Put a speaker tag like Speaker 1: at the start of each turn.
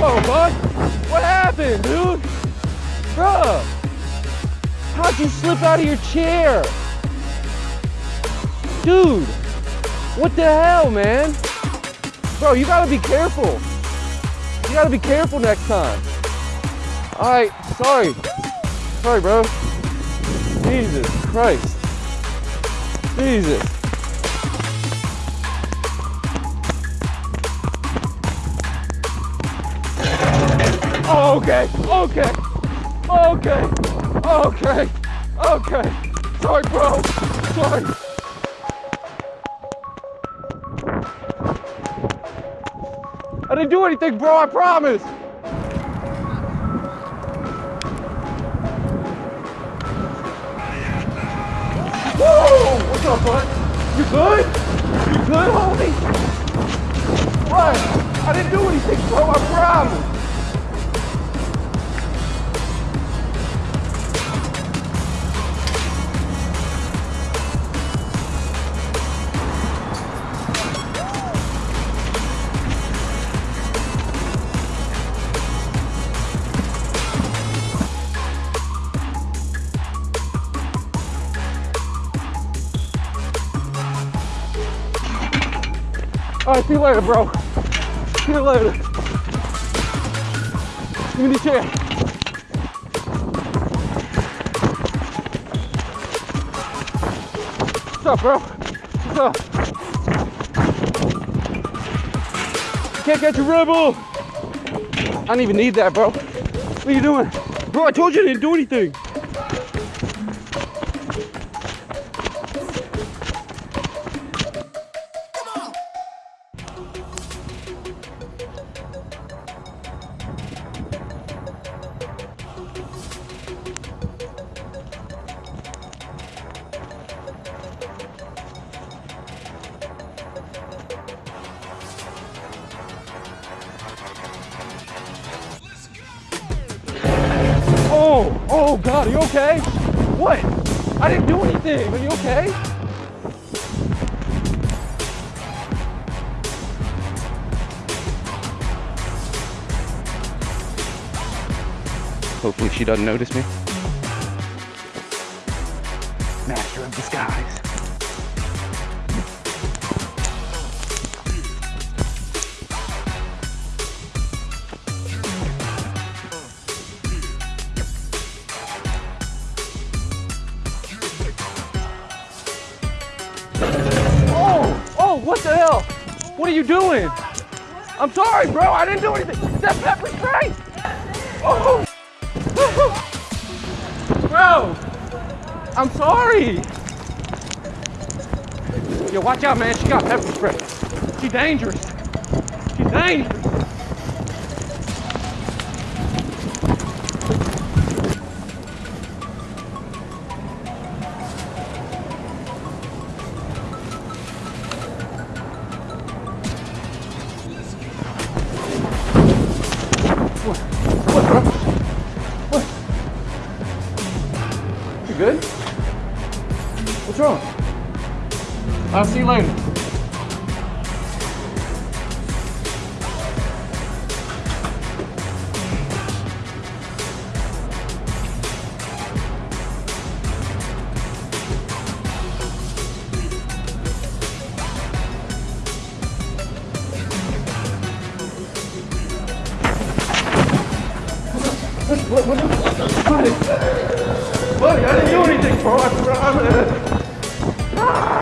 Speaker 1: Whoa, bud. What happened, dude? Bruh. How'd you slip out of your chair? Dude. What the hell, man? Bro, you gotta be careful. You gotta be careful next time. All right, sorry. Sorry, bro. Jesus Christ. Jesus. Okay, okay, okay, okay, okay. Sorry, bro. Sorry. I didn't do anything, bro. I promise. Whoa! What's up, bud? You good? You good, homie? What? I didn't do anything, bro. I promise. All right, see you later, bro. See you later. Give me the chair. What's up, bro? What's up? Can't catch a rebel. I don't even need that, bro. What are you doing? Bro, I told you I didn't do anything. Oh, oh God, are you okay? What? I didn't do anything. Are you okay? Hopefully she doesn't notice me. Master of disguise. What are you doing? I'm sorry, bro. I didn't do anything. That pepper spray. Oh, bro. I'm sorry. Yo, watch out, man. She got pepper spray. She's dangerous. She's dangerous. What, bro? What? You good? What's wrong? I'll see you later. What, what, buddy, buddy, I didn't do anything, bro. I promise. Ah!